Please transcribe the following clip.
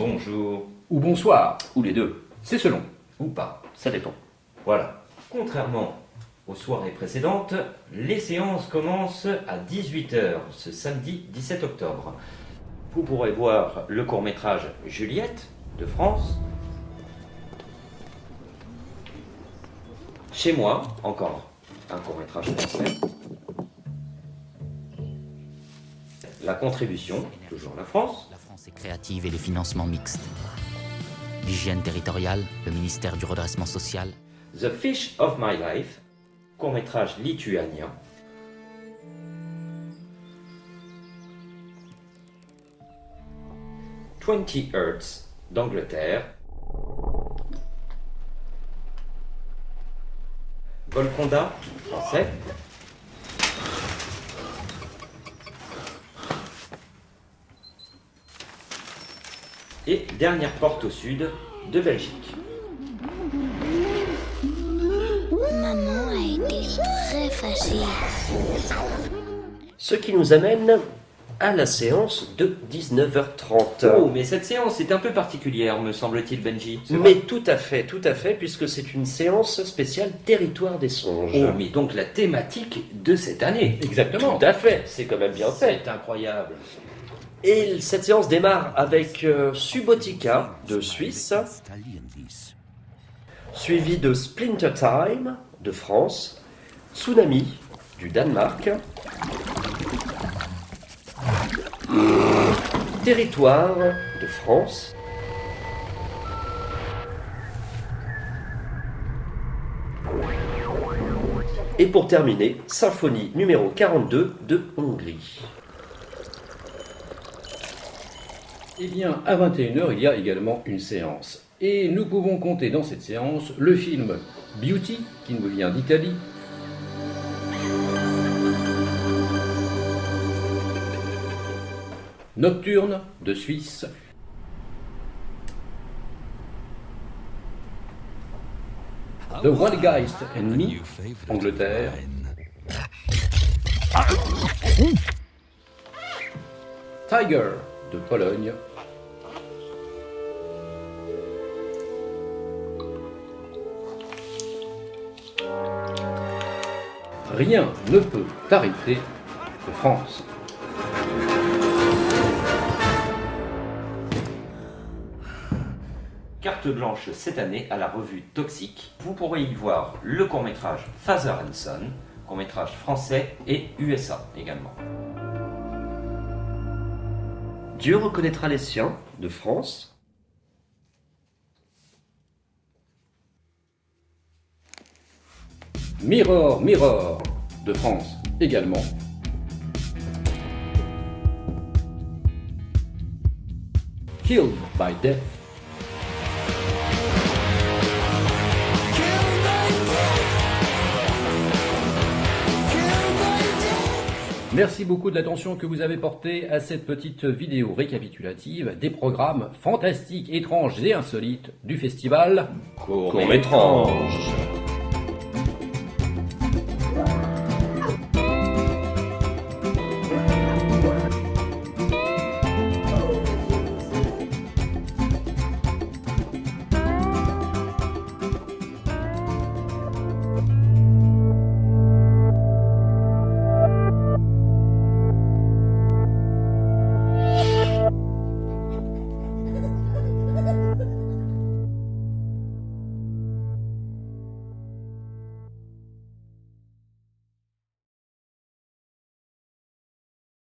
ou bonsoir. Ou les deux. C'est selon. Ou pas. Ça dépend. Voilà. Contrairement aux soirées précédentes, les séances commencent à 18h ce samedi 17 octobre. Vous pourrez voir le court-métrage Juliette de France. Chez moi, encore un court-métrage français. La contribution, toujours la France. Créative et les financements mixtes. L'hygiène territoriale, le ministère du redressement social. The Fish of My Life, court-métrage lituanien. Twenty Hertz d'Angleterre. Golconda, français. Et dernière porte au sud de Belgique. Maman a été très fâchée. Ce qui nous amène à la séance de 19h30. Oh, mais cette séance est un peu particulière, me semble-t-il, Benji. Mais tout à fait, tout à fait, puisque c'est une séance spéciale territoire des songes. Oh, mais donc la thématique de cette année. Exactement. Tout à fait, c'est quand même bien fait. C'est incroyable. Et cette séance démarre avec euh, Subotica de Suisse, suivi de Splinter Time de France, Tsunami du Danemark, Territoire de France, et pour terminer, Symphonie numéro 42 de Hongrie. Eh bien, à 21h, il y a également une séance. Et nous pouvons compter dans cette séance le film Beauty, qui nous vient d'Italie. Nocturne de Suisse. The Wild Geist and Me, Angleterre. Tiger de Pologne. Rien ne peut t'arrêter de France. Carte blanche cette année à la revue Toxique. Vous pourrez y voir le court-métrage Father and Son, court-métrage français et USA également. Dieu reconnaîtra les siens de France. Mirror, Mirror de France également. Killed by Death. Merci beaucoup de l'attention que vous avez portée à cette petite vidéo récapitulative des programmes fantastiques, étranges et insolites du festival Court-métrage.